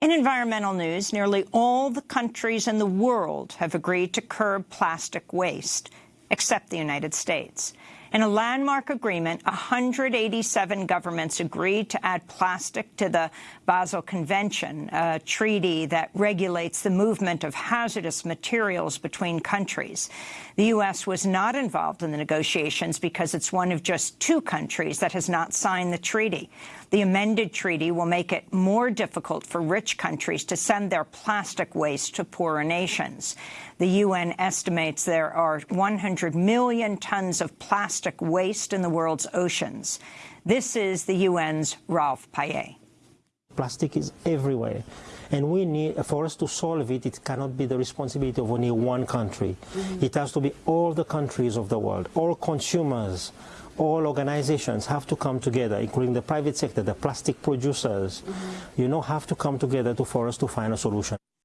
In environmental news, nearly all the countries in the world have agreed to curb plastic waste, except the United States. In a landmark agreement, 187 governments agreed to add plastic to the Basel Convention, a treaty that regulates the movement of hazardous materials between countries. The U.S. was not involved in the negotiations because it's one of just two countries that has not signed the treaty. The amended treaty will make it more difficult for rich countries to send their plastic waste to poorer nations. The UN estimates there are 100 million tons of plastic waste in the world's oceans. This is the UN's Rolph Payet. Plastic is everywhere. And we need, for us to solve it, it cannot be the responsibility of only one country. Mm -hmm. It has to be all the countries of the world, all consumers, all organizations have to come together, including the private sector, the plastic producers, mm -hmm. you know, have to come together to, for us to find a solution.